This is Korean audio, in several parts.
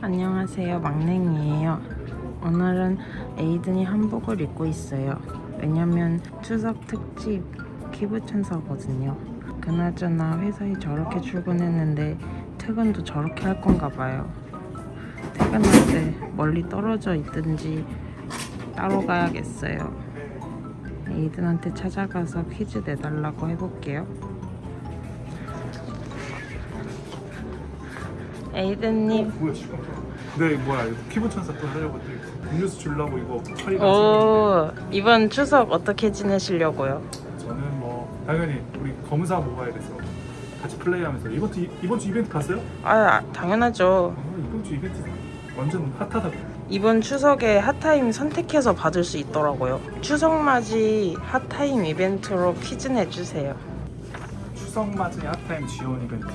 안녕하세요. 막냉이에요. 오늘은 에이든이 한복을 입고 있어요. 왜냐면 추석 특집 기부천사거든요. 그나저나 회사에 저렇게 출근했는데 퇴근도 저렇게 할 건가 봐요. 퇴근할 때 멀리 떨어져 있든지 따로 가야겠어요. 에이든한테 찾아가서 퀴즈 내달라고 해볼게요 에이든님 뭐야 지금? 네 뭐야 피부 천사 또 하려고 또 음료수 주려고 이거 처리가 오 이번 추석 어떻게 지내시려고요? 저는 뭐 당연히 우리 검사 모바일 에서 같이 플레이하면서 이번 주 이번 주 이벤트 갔어요? 아 당연하죠 아, 이번 주 이벤트 완전 핫하다고. 이번 추석에 핫타임 선택해서 받을 수 있더라고요 추석맞이 핫타임 이벤트로 퀴즈 내주세요 추석 맞이 핫타임 지원 이벤트.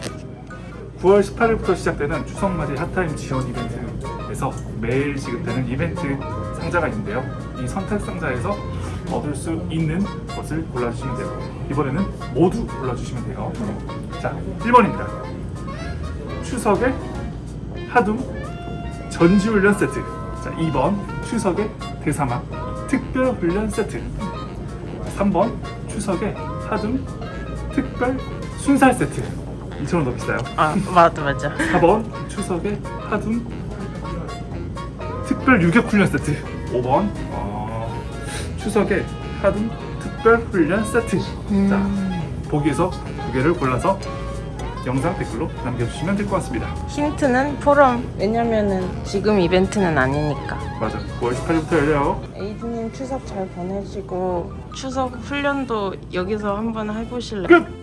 9월 18일부터 시작되는 추석 맞이 핫타임 지원 이벤트에서 매일 지급되는 이벤트 상자가 있는데요. 이 선택 상자에서 얻을 수 있는 것을 골라주시면 돼요. 이번에는 모두 골라주시면 돼요. 자, 1번입니다. 추석의 하둠 전지훈련 세트. 자, 2번 추석의 대사막 특별훈련 세트. 3번 추석의 하둠 특별 순살 세트 2,000원 더 비싸요. 아 맞아 맞아. 4번 추석의 하둠 특별 유격 훈련 세트. 5번? 어, 추석의 하둠 특별 훈련 세트. 음. 자 보기에서 두 개를 골라서 영상 댓글로 남겨주시면 될 것 같습니다. 힌트는 포럼. 왜냐면은 지금 이벤트는 아니니까. 맞아. 9월 18일부터 열려요. 에이든님 추석 잘 보내시고. 추석 훈련도 여기서 한번 해보실래요? 끝!